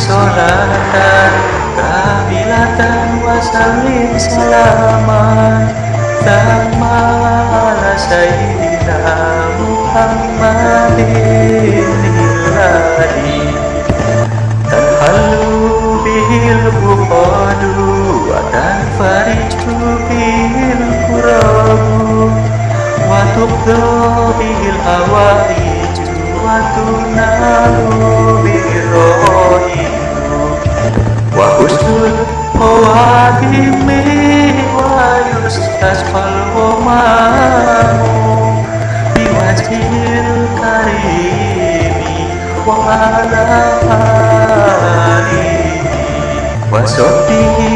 sholatan kamilatan wa sallim salaman Thamma ala sayyidina Muhammadin ilahi Tanhalu bihil buqadu wa tanfariju bihil kurabu wa tuqda bihil husnul qawadimi wa yustasqal ghomamu biwajhil karimi wa ala alihi wa sahbihi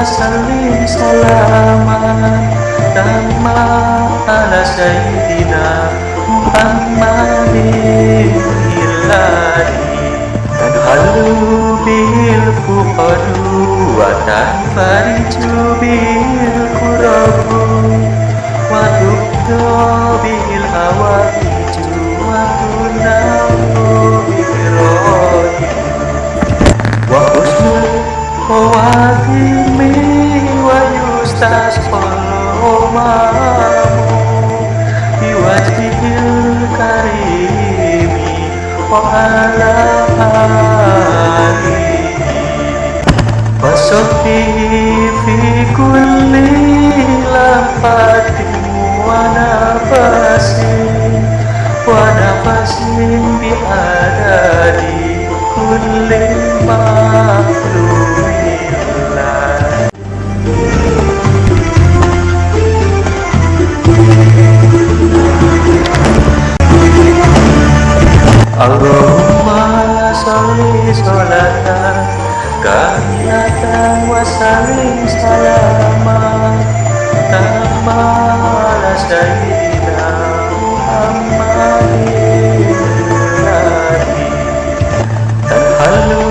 Sallim salaman Tamma ala sayyidina Muhammadin. Ilahi Tadhalu bil fuqadu Wa tanfariju bil kurabu wa ala alihi wa sahbihi fi kulli lafatin Allahumma salli sholatan kamilatan wa sallim salaman tamma ala sayyidina Muhammadin tanhalu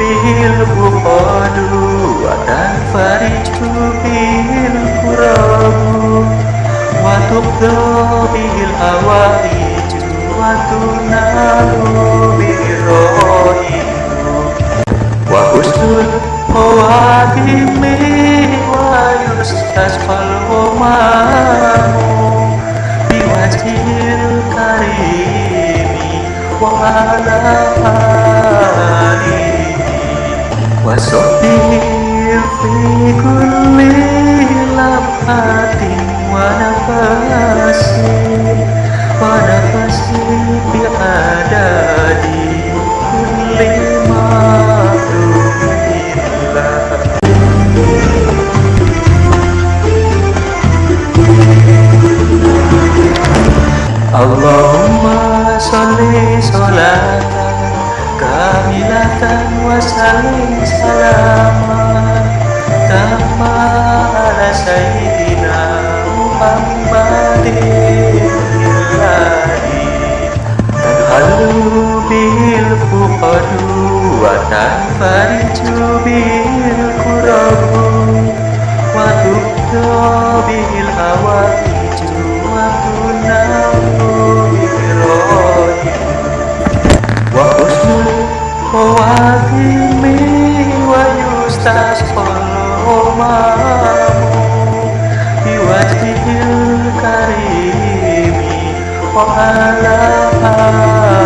bihil buqadu wa tanfariju bihil kurabu wa tuqda bihil hawaiju wa tunalu bihil rohimu wa husnul khawatimi wa yustasqal ghomamu biwajhil karimi wa Allahumma salli sholatan kamilatan wa sallim salaman tamma ala sayyidina Muhammadin. Ilahi tadhalu bil fuqadu wa tanfariju bil kurabu khawatimi wa yustasqal umamu biwajhil karimi wa ala wa